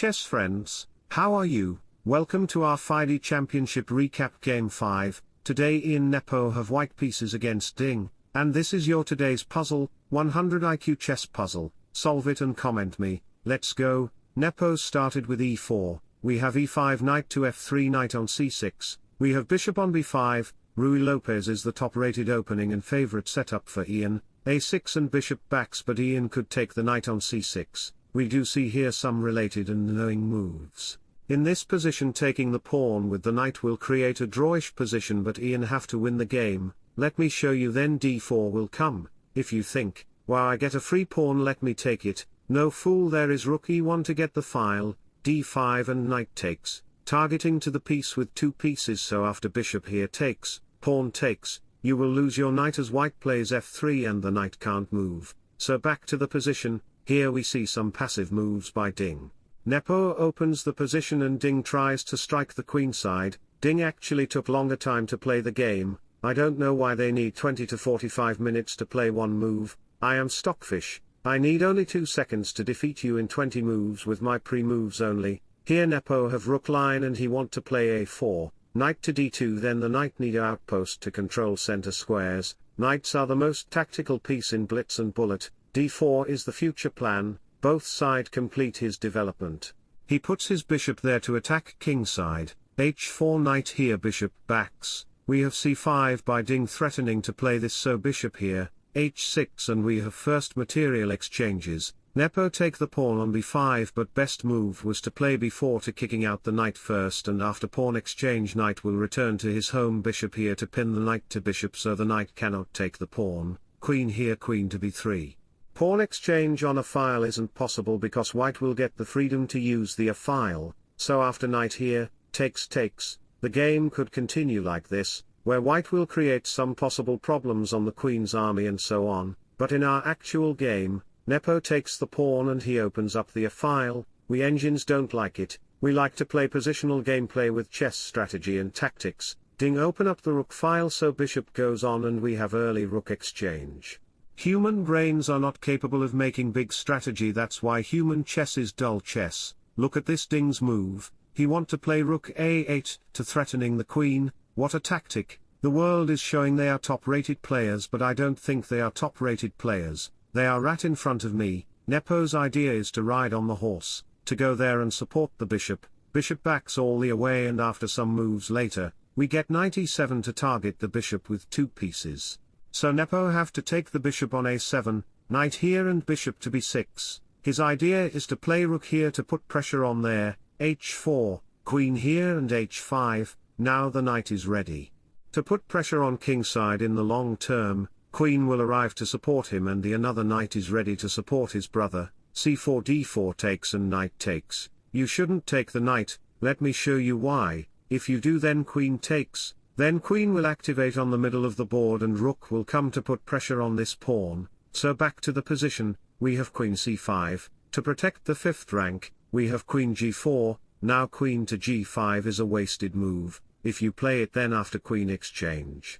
chess friends, how are you? Welcome to our FIDE Championship Recap Game 5, today Ian Nepo have white pieces against Ding, and this is your today's puzzle, 100 IQ chess puzzle, solve it and comment me, let's go, Nepo started with e4, we have e5 knight to f3 knight on c6, we have bishop on b5, Ruy Lopez is the top-rated opening and favorite setup for Ian, a6 and bishop backs but Ian could take the knight on c6, we do see here some related and knowing moves. In this position taking the pawn with the knight will create a drawish position but Ian have to win the game, let me show you then d4 will come, if you think, wow I get a free pawn let me take it, no fool there is rook e1 to get the file, d5 and knight takes, targeting to the piece with two pieces so after bishop here takes, pawn takes, you will lose your knight as white plays f3 and the knight can't move, so back to the position, here we see some passive moves by Ding. Nepo opens the position and Ding tries to strike the queen side, Ding actually took longer time to play the game, I don't know why they need 20 to 45 minutes to play one move, I am Stockfish, I need only 2 seconds to defeat you in 20 moves with my pre-moves only, here Nepo have rook line and he want to play a4, knight to d2 then the knight need outpost to control center squares, knights are the most tactical piece in blitz and bullet, d4 is the future plan, both side complete his development. He puts his bishop there to attack kingside, h4 knight here bishop backs, we have c5 by Ding threatening to play this so bishop here, h6 and we have first material exchanges, Nepo take the pawn on b5 but best move was to play b4 to kicking out the knight first and after pawn exchange knight will return to his home bishop here to pin the knight to bishop so the knight cannot take the pawn, queen here queen to b3. Pawn exchange on a file isn't possible because white will get the freedom to use the a file, so after knight here, takes takes, the game could continue like this, where white will create some possible problems on the queen's army and so on, but in our actual game, Nepo takes the pawn and he opens up the a file, we engines don't like it, we like to play positional gameplay with chess strategy and tactics, ding open up the rook file so bishop goes on and we have early rook exchange. Human brains are not capable of making big strategy that's why human chess is dull chess, look at this Ding's move, he want to play rook a8 to threatening the queen, what a tactic, the world is showing they are top-rated players but I don't think they are top-rated players, they are rat in front of me, Nepo's idea is to ride on the horse, to go there and support the bishop, bishop backs all the way and after some moves later, we get knight e7 to target the bishop with two pieces. So Nepo have to take the bishop on a7, knight here and bishop to b6, his idea is to play rook here to put pressure on there, h4, queen here and h5, now the knight is ready. To put pressure on kingside in the long term, queen will arrive to support him and the another knight is ready to support his brother, c4 d4 takes and knight takes, you shouldn't take the knight, let me show you why, if you do then queen takes, then queen will activate on the middle of the board and rook will come to put pressure on this pawn, so back to the position, we have queen c5, to protect the fifth rank, we have queen g4, now queen to g5 is a wasted move, if you play it then after queen exchange.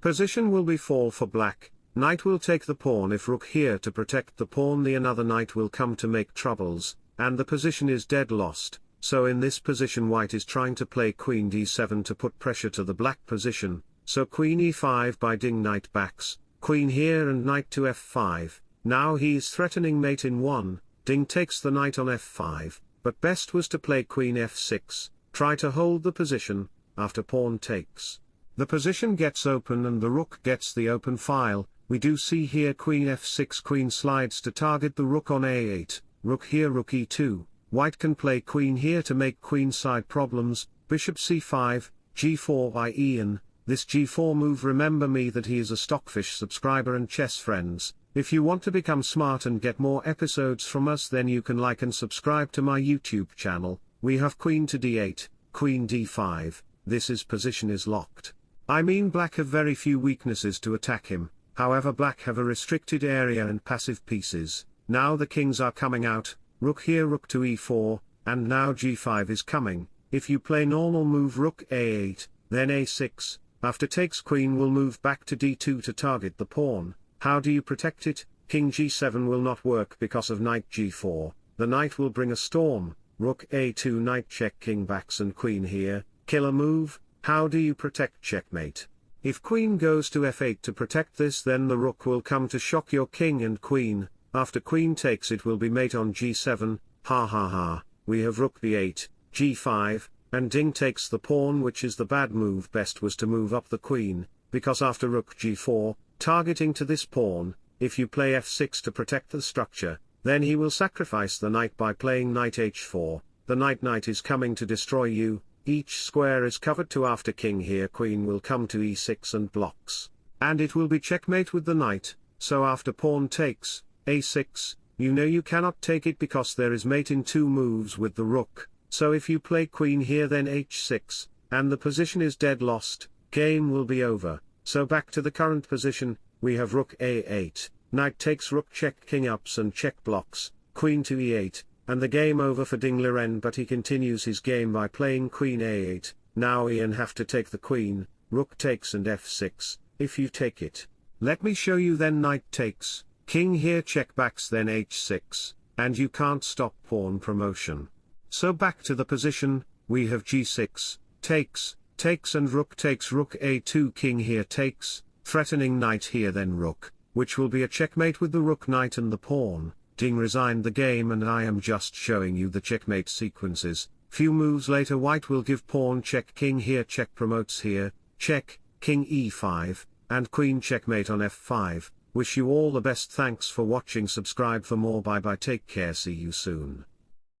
Position will be fall for black, knight will take the pawn if rook here to protect the pawn the another knight will come to make troubles, and the position is dead lost, so in this position white is trying to play queen d7 to put pressure to the black position, so queen e5 by ding knight backs, queen here and knight to f5, now he's threatening mate in 1, ding takes the knight on f5, but best was to play queen f6, try to hold the position, after pawn takes. The position gets open and the rook gets the open file, we do see here queen f6 queen slides to target the rook on a8, rook here rook e2, White can play queen here to make queenside problems, bishop c5, g4 by Ian, this g4 move. Remember me that he is a Stockfish subscriber and chess friends, if you want to become smart and get more episodes from us then you can like and subscribe to my YouTube channel, we have queen to d8, queen d5, this is position is locked. I mean black have very few weaknesses to attack him, however black have a restricted area and passive pieces, now the kings are coming out, rook here rook to e4, and now g5 is coming, if you play normal move rook a8, then a6, after takes queen will move back to d2 to target the pawn, how do you protect it, king g7 will not work because of knight g4, the knight will bring a storm, rook a2 knight check king backs and queen here, killer move, how do you protect checkmate? If queen goes to f8 to protect this then the rook will come to shock your king and queen, after queen takes it will be mate on g7, ha ha ha, we have rook b8, g5, and ding takes the pawn which is the bad move best was to move up the queen, because after rook g4, targeting to this pawn, if you play f6 to protect the structure, then he will sacrifice the knight by playing knight h4, the knight knight is coming to destroy you, each square is covered to after king here queen will come to e6 and blocks, and it will be checkmate with the knight, so after pawn takes, a6, you know you cannot take it because there is mate in two moves with the rook, so if you play queen here then h6, and the position is dead lost, game will be over, so back to the current position, we have rook a8, Knight takes rook check king ups and check blocks, queen to e8, and the game over for Ding Liren but he continues his game by playing queen a8, now Ian have to take the queen, rook takes and f6, if you take it. Let me show you then knight takes, king here check backs then h6, and you can't stop pawn promotion. So back to the position, we have g6, takes, takes and rook takes rook a2 king here takes, threatening knight here then rook, which will be a checkmate with the rook knight and the pawn, Ding resigned the game and I am just showing you the checkmate sequences, few moves later white will give pawn check king here check promotes here, check, king e5, and queen checkmate on f5, wish you all the best thanks for watching subscribe for more bye bye take care see you soon.